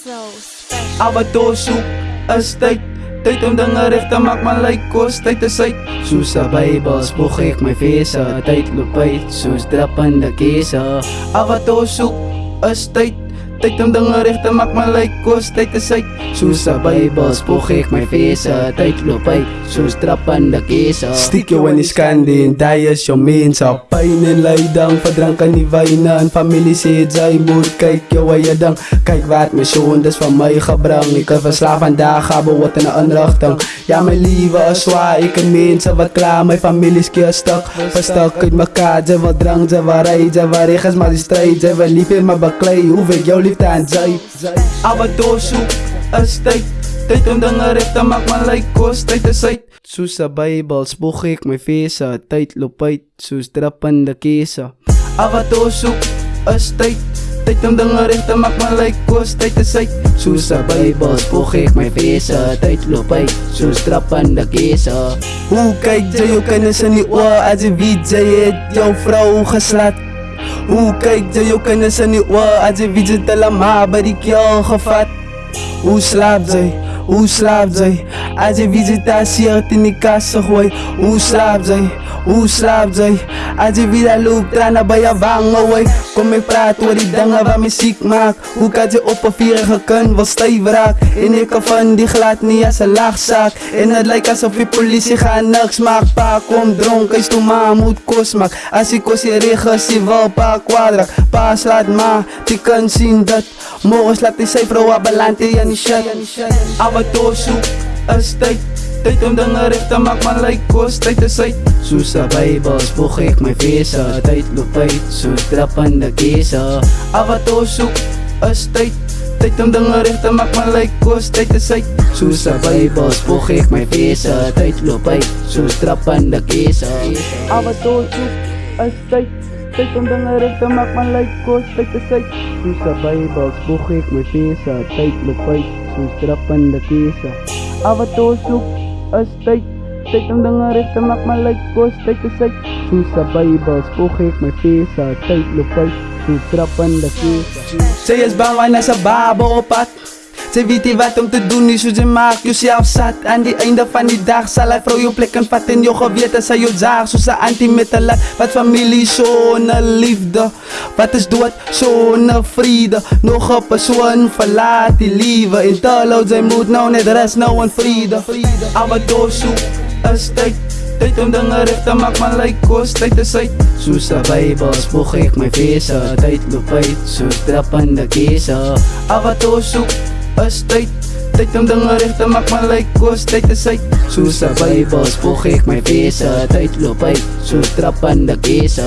special. Abato soek is tyd. Tyd om dinge reg te maak man lyk kos tyd is uit. Soos sa Bybel spoeg ek my vese Tyd loop uit. Soos drappende kese Abato soek is tyd Tyd om dinge reg te maak man lyk kos tyd is uit. Soos sa Bybel spoeg ek my vese Tyd loop uit. Soos drappende kese Stiek jou in die skande en die is jou mense Pijn en leiding verdrank aan die wyne En familie sê jy moet kyk jou eie ding Kyk wat my soon dis van my gebring Ek is verslaaf vandag ga behoort in 'n inrigting Ja my liewe is swaar ek en mense wat klaar My familie skeer stuk Verstuk uit mekaar Jy wil drank, jy wil ry, jy wil regens maar die strijd Jy wil lief hê maar baklei Hoe weet jou liefde aan jy Abato soek is tyd Tyd om dinge reg te maak man lyk kos tyd is uit Soos sa Bybel spoeg ek my vese Tyd loop uit soos drappende kese Abato soek is tyd Tyd om dinge reg te maak man lyk kos tyd is uit Soos sa Bybel spoeg ek my vese Tyd loop uit soos drappende kese Hoe kyk jy jou kinders in die oor as jy weet jy het jou vrou geslat Hoe kyk jy jou kinders in die oor as jy jy het hulle ma by die keel gevat Hoe slaap jy? Hoe slaap jy? As jy visitasie in die kas gooi Hoe slaap jy? Hoe slaap jy? As jy weer loop trana by jou wange hooi Kom ek praat oor die dinge wat my siek maak. Hoe kan jy op 'n vierige kind wil styf raak. En ek kan van die glad nie as 'n lagsak En dit lyk asof die polisie gaan niks maak. Pa kom dronk, hy's toe ma moet kos maak. As die kos hier reg is, hy wil pa kwadrak Pa slaat ma, die kan sien dat. Morgens laat hy sy vrou abalante in die shit. Abato soek is tyd Tyd om dinge reg te maak man lyk kos tyd is uit. Soos sa Bybel spoeg ek my vese Tyd loop uit. Soos drappende kese Abato soek is tyd. Tyd om dinge reg te maak man lyk kos tyd is uit. Soos sa Bybel spoeg ek my vese Tyd loop uit. Soos drappende kese Abato soek is tyd. Tyd om dinge reg te maak man lyk kos tyd is uit. Soos sa Bybel spoeg ek my vese Tyd loop uit. Soos drappende kese Abato soek is tyd Tyd om dinge reg te maak man lyk kos tyd is uit Soos sa Bybel spoeg ek my vese Tyd loop uit soos drappende kese Sy is bang want as 'n baba op pad Sy weet nie wat om te doen nie, so sy maak jouself sat. Aan die einde van die dag sal hy vrou jou plek en vat in jou gewete Sy jou zaag soos 'n anti-metalat Wat familie sonder liefde Wat is dood sonder vrede. Nog 'n persoon verlaat die liewe En terloops sy moet nou net rus nou in vrede. Abato soek is tyd Tyd om dinge reg te maak man lyk kos tyd is uit. Soos 'n Bybel spoeg ek my vese Tyd loop uit soos drappende kese. Abato soek is tyd. Tyd om dinge reg te maak man lyk kos tyd is uit. Soos 'n Bybel spoeg ek my vese Tyd loop uit. Soos drappende kese